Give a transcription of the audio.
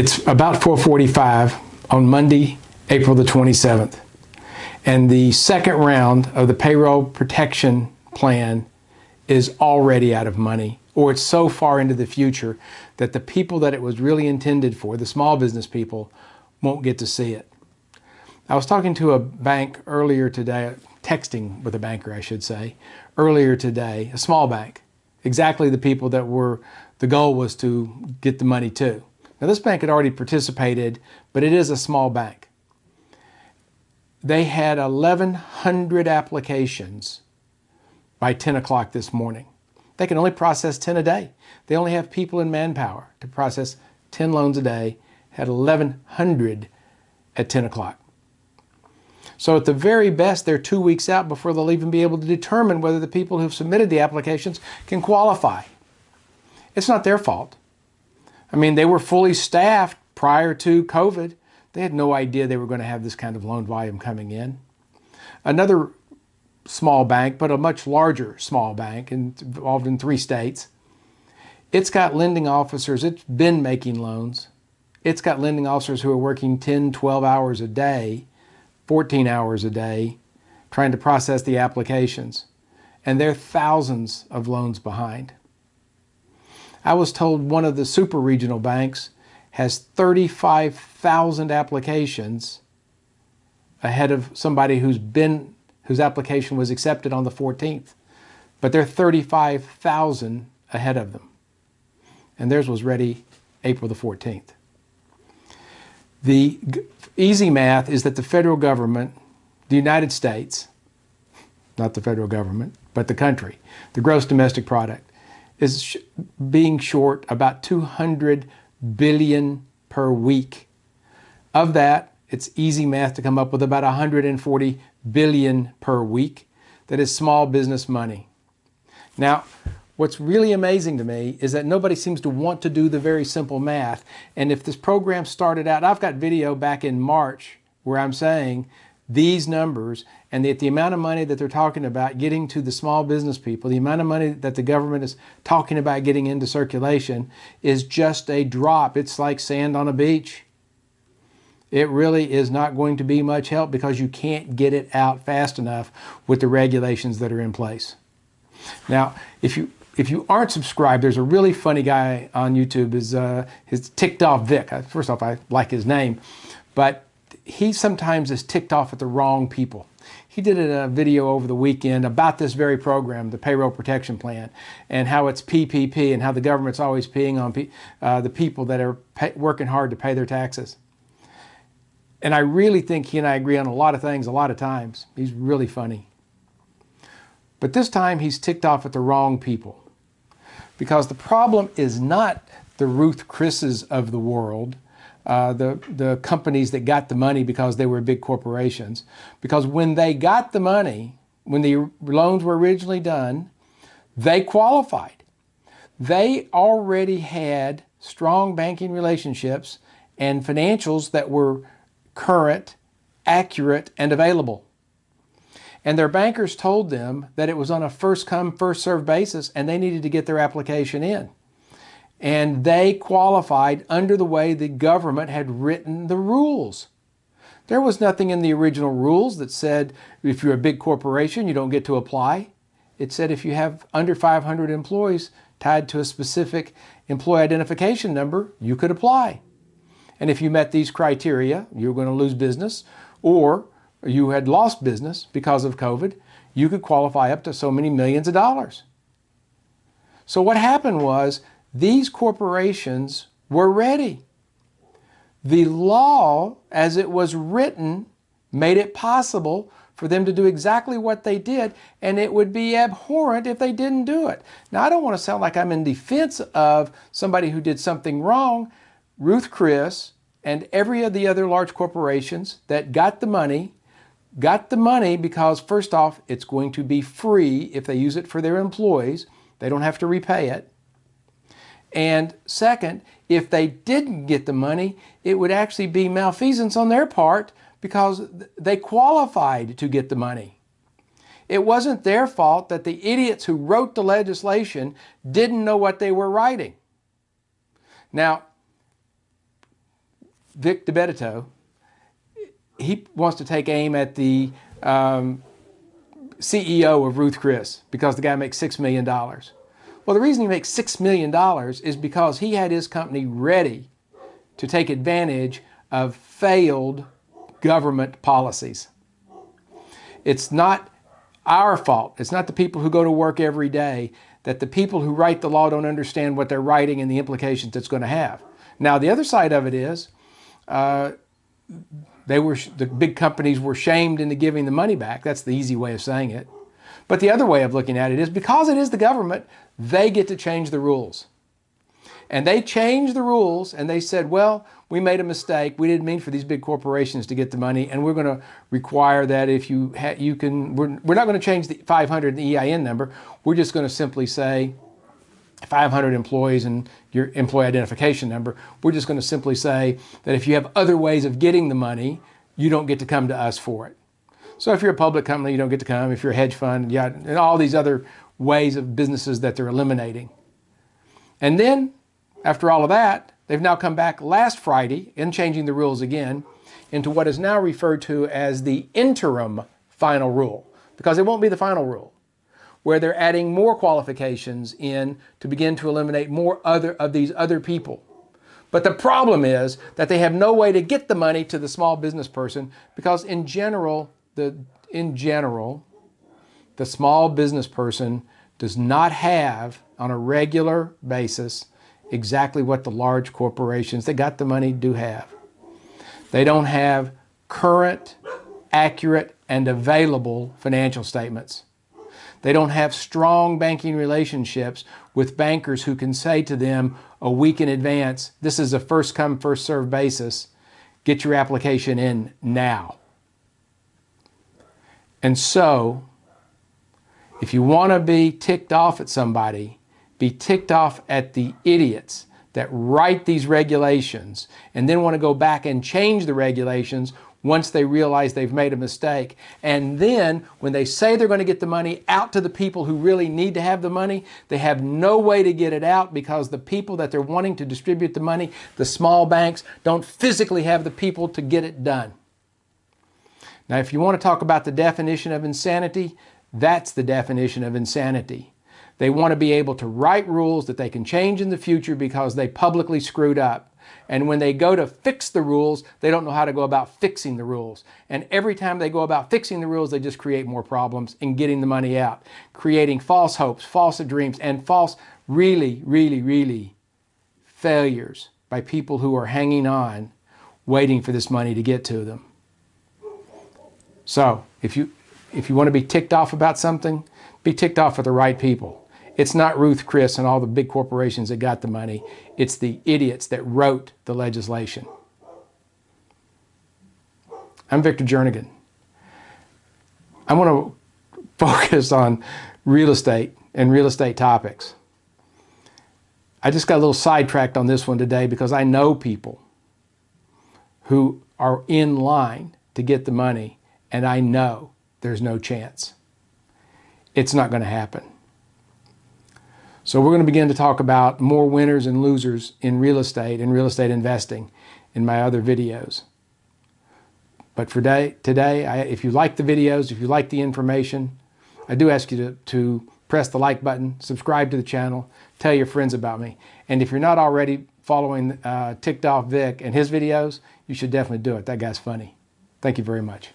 It's about 445 on Monday, April the 27th. And the second round of the payroll protection plan is already out of money or it's so far into the future that the people that it was really intended for, the small business people, won't get to see it. I was talking to a bank earlier today, texting with a banker, I should say, earlier today, a small bank, exactly the people that were, the goal was to get the money to. Now this bank had already participated, but it is a small bank. They had 1,100 applications by 10 o'clock this morning. They can only process 10 a day. They only have people in manpower to process 10 loans a day, had 1,100 at 10 o'clock. So at the very best, they're two weeks out before they'll even be able to determine whether the people who've submitted the applications can qualify. It's not their fault. I mean, they were fully staffed prior to COVID. They had no idea they were going to have this kind of loan volume coming in. Another small bank, but a much larger small bank involved in three states. It's got lending officers, it's been making loans. It's got lending officers who are working 10, 12 hours a day, 14 hours a day, trying to process the applications. And they're thousands of loans behind. I was told one of the super regional banks has 35,000 applications ahead of somebody who's been whose application was accepted on the 14th. But they're 35,000 ahead of them. And theirs was ready April the 14th. The easy math is that the federal government, the United States, not the federal government, but the country, the gross domestic product, is sh being short about 200 billion per week. Of that, it's easy math to come up with about 140 billion per week. That is small business money. Now, what's really amazing to me is that nobody seems to want to do the very simple math. And if this program started out, I've got video back in March where I'm saying these numbers and that the amount of money that they're talking about getting to the small business people, the amount of money that the government is talking about getting into circulation is just a drop. It's like sand on a beach. It really is not going to be much help because you can't get it out fast enough with the regulations that are in place. Now, if you if you aren't subscribed, there's a really funny guy on YouTube. Is uh, his ticked off Vic. First off, I like his name, but he sometimes is ticked off at the wrong people. He did a video over the weekend about this very program, the Payroll Protection Plan, and how it's PPP and how the government's always peeing on pe uh, the people that are working hard to pay their taxes. And I really think he and I agree on a lot of things a lot of times. He's really funny. But this time he's ticked off at the wrong people. Because the problem is not the Ruth Chris's of the world uh, the, the companies that got the money because they were big corporations. Because when they got the money, when the loans were originally done, they qualified. They already had strong banking relationships and financials that were current, accurate, and available. And their bankers told them that it was on a first come, first served basis and they needed to get their application in and they qualified under the way the government had written the rules. There was nothing in the original rules that said if you're a big corporation, you don't get to apply. It said if you have under 500 employees tied to a specific employee identification number, you could apply. And if you met these criteria, you were going to lose business or you had lost business because of COVID, you could qualify up to so many millions of dollars. So what happened was these corporations were ready. The law, as it was written, made it possible for them to do exactly what they did, and it would be abhorrent if they didn't do it. Now, I don't want to sound like I'm in defense of somebody who did something wrong. Ruth Chris and every of the other large corporations that got the money got the money because, first off, it's going to be free if they use it for their employees. They don't have to repay it. And second, if they didn't get the money, it would actually be malfeasance on their part because they qualified to get the money. It wasn't their fault that the idiots who wrote the legislation didn't know what they were writing. Now, Vic DiBitetto, he wants to take aim at the um, CEO of Ruth Chris because the guy makes $6 million. Well, the reason he makes $6 million is because he had his company ready to take advantage of failed government policies. It's not our fault. It's not the people who go to work every day that the people who write the law don't understand what they're writing and the implications it's going to have. Now, the other side of it is uh, they were the big companies were shamed into giving the money back. That's the easy way of saying it. But the other way of looking at it is because it is the government, they get to change the rules. And they changed the rules and they said, well, we made a mistake. We didn't mean for these big corporations to get the money. And we're going to require that if you, you can, we're, we're not going to change the 500 the EIN number. We're just going to simply say 500 employees and your employee identification number. We're just going to simply say that if you have other ways of getting the money, you don't get to come to us for it. So if you're a public company, you don't get to come. If you're a hedge fund, yeah, and all these other ways of businesses that they're eliminating. And then after all of that, they've now come back last Friday in changing the rules again into what is now referred to as the interim final rule, because it won't be the final rule, where they're adding more qualifications in to begin to eliminate more other of these other people. But the problem is that they have no way to get the money to the small business person because in general, the, in general, the small business person does not have on a regular basis exactly what the large corporations that got the money do have. They don't have current, accurate, and available financial statements. They don't have strong banking relationships with bankers who can say to them a week in advance, this is a first come, first served basis. Get your application in now. And so, if you want to be ticked off at somebody, be ticked off at the idiots that write these regulations and then want to go back and change the regulations once they realize they've made a mistake. And then when they say they're going to get the money out to the people who really need to have the money, they have no way to get it out because the people that they're wanting to distribute the money, the small banks, don't physically have the people to get it done. Now, if you want to talk about the definition of insanity, that's the definition of insanity. They want to be able to write rules that they can change in the future because they publicly screwed up. And when they go to fix the rules, they don't know how to go about fixing the rules. And every time they go about fixing the rules, they just create more problems in getting the money out, creating false hopes, false dreams, and false, really, really, really failures by people who are hanging on, waiting for this money to get to them. So if you, if you want to be ticked off about something, be ticked off with the right people. It's not Ruth Chris and all the big corporations that got the money. It's the idiots that wrote the legislation. I'm Victor Jernigan. I want to focus on real estate and real estate topics. I just got a little sidetracked on this one today because I know people who are in line to get the money and I know there's no chance. It's not going to happen. So we're going to begin to talk about more winners and losers in real estate and real estate investing in my other videos. But for day, today, I, if you like the videos, if you like the information, I do ask you to, to press the like button, subscribe to the channel, tell your friends about me. And if you're not already following uh, Ticked Off Vic and his videos, you should definitely do it. That guy's funny. Thank you very much.